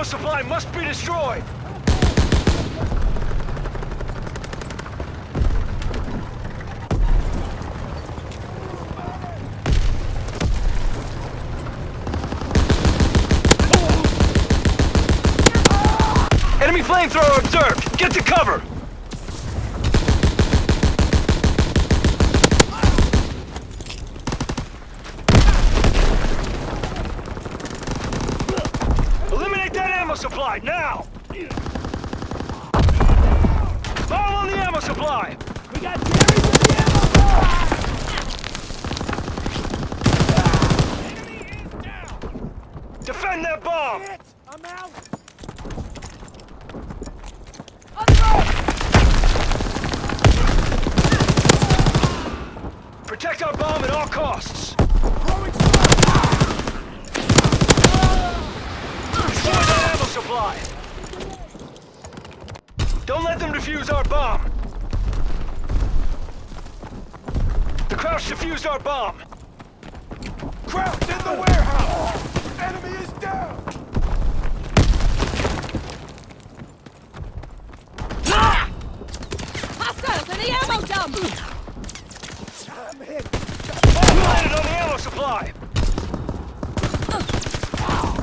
ammo supply must be destroyed! Enemy flamethrower observed! Get to cover! Eliminate that ammo supply, now! Bomb on the ammo supply! We got Jerry with the ammo! Defend that bomb! Hit! I'm out! Protect our bomb at all costs! Throwing smoke! Destroy that ammo supply! Don't let them defuse our bomb! The Krauts defused our bomb! Krauts in the warehouse! Enemy is down! Hostiles in the ammo dump! I'm hit! Planted on the ammo supply!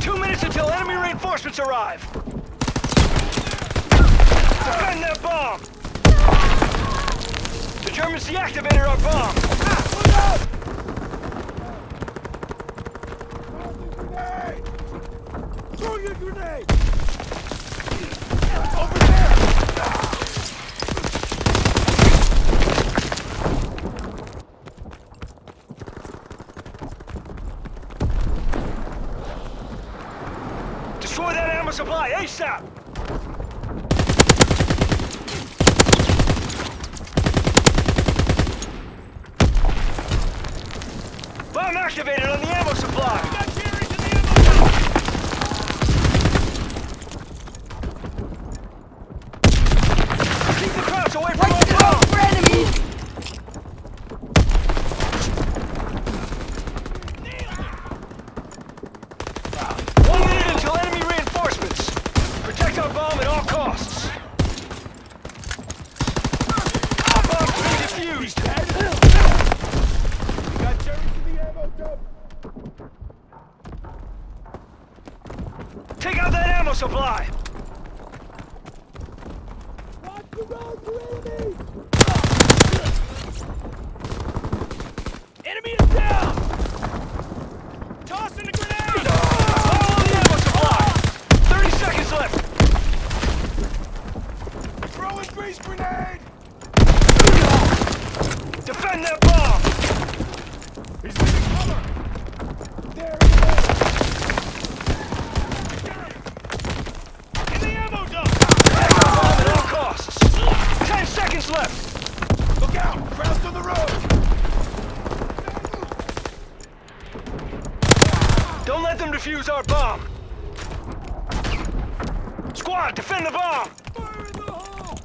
Two minutes until enemy reinforcements arrive! Defend that bomb! The Germans deactivated our bomb! Look out! Grenade! Throwing a grenade! Over there! Destroy that ammo supply ASAP! Bomb activated on the ammo supply! Got Jerry's in the ammo dump! Keep the Krauts away from our Let's go bomb! for enemies! One minute until enemy reinforcements! Protect our bomb at all costs! Our bomb's being defused! Got Jerry's in the ammo dump! Take out that ammo supply! Road for enemies! Enemy Don't let them defuse our bomb! Squad, defend the bomb! Fire in the hole!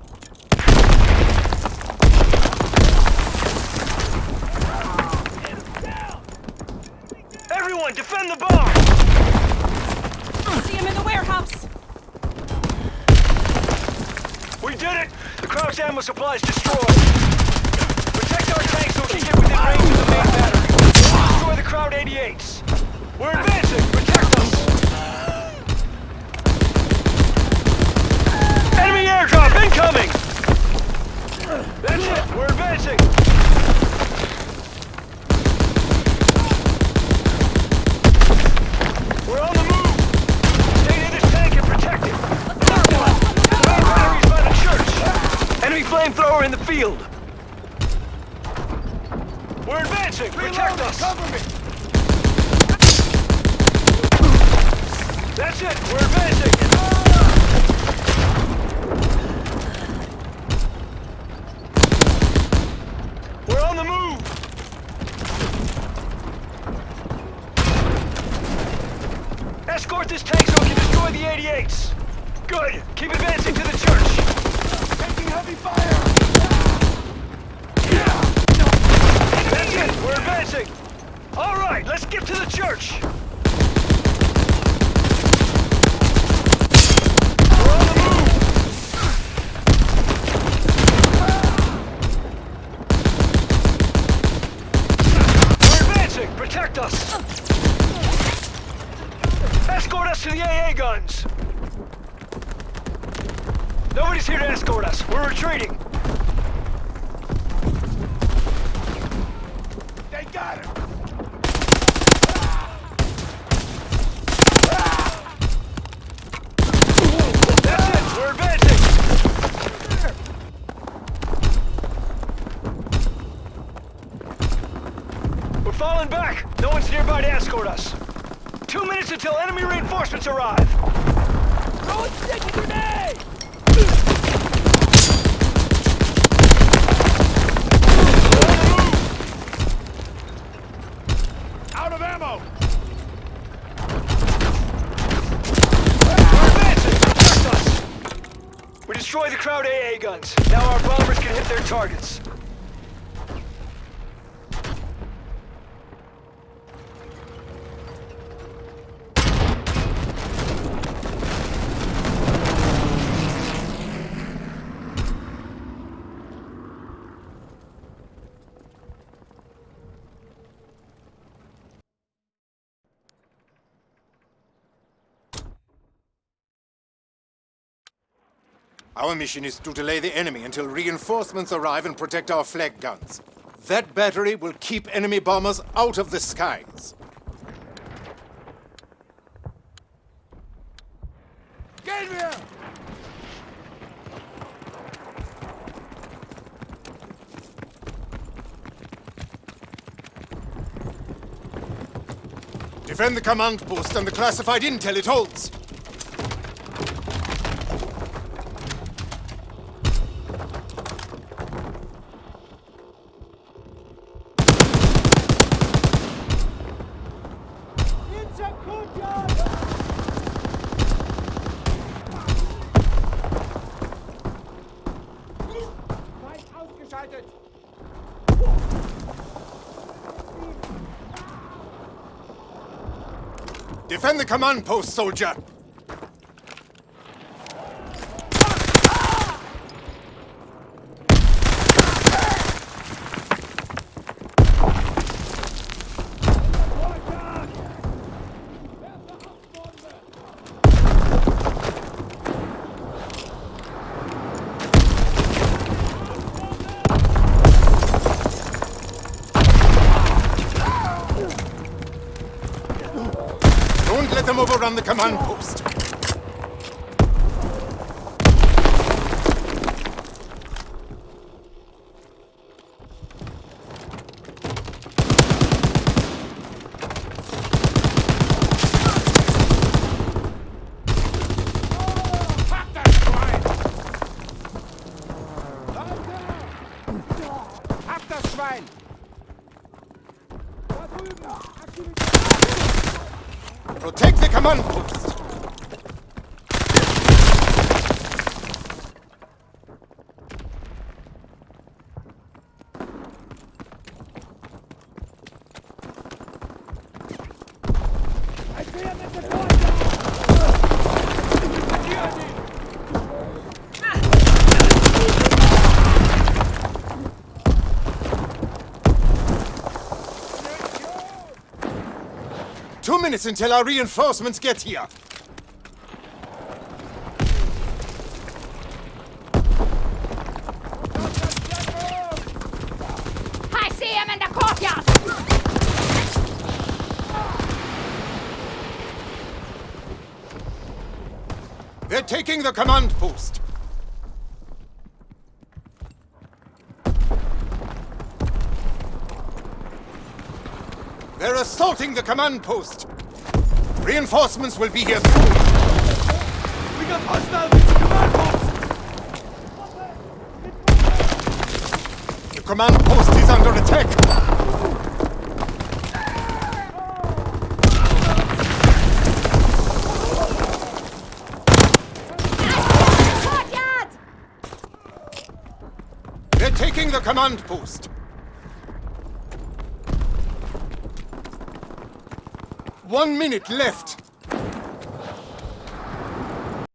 Everyone, defend the bomb! See him in the warehouse! We did it! The Kraut ammo supply is destroyed! Protect our tanks so we can get within range of the main battery! Destroy the Kraut 88s! We're advancing! Protect us! Enemy airdrop incoming! That's it! We're advancing! We're on the move! Stay this tank and protect it! Mark one! Main batteries by the church! Enemy flamethrower in the field! We're advancing! Protect us! Cover me! That's it! We're advancing! Ah! We're on the move! Escort this tank so we can destroy the 88s! Good! Keep advancing to the church! Taking heavy fire! That's it! We're advancing! Alright, let's get to the church! us to the AA guns! Nobody's here to escort us. We're retreating. They got him! We're falling back. No one's nearby to escort us. Two minutes until enemy reinforcements arrive. Throw a stick grenade! Out of ammo! We're advancing. Trust us. We destroyed the Kraut AA guns. Now our bombers can hit their targets. Our mission is to delay the enemy until reinforcements arrive and protect our flak guns. That battery will keep enemy bombers out of the skies. Get here! Defend the command post and the classified intel it holds. Defend the command post, soldier! Overrun the command post. Protect the command post. Minutes until our reinforcements get here. I see him in the courtyard! They're taking the command post. They're assaulting the command post. Reinforcements will be here soon. We got hostiles in the command post! The command post is under attack. They're taking the command post. One minute left.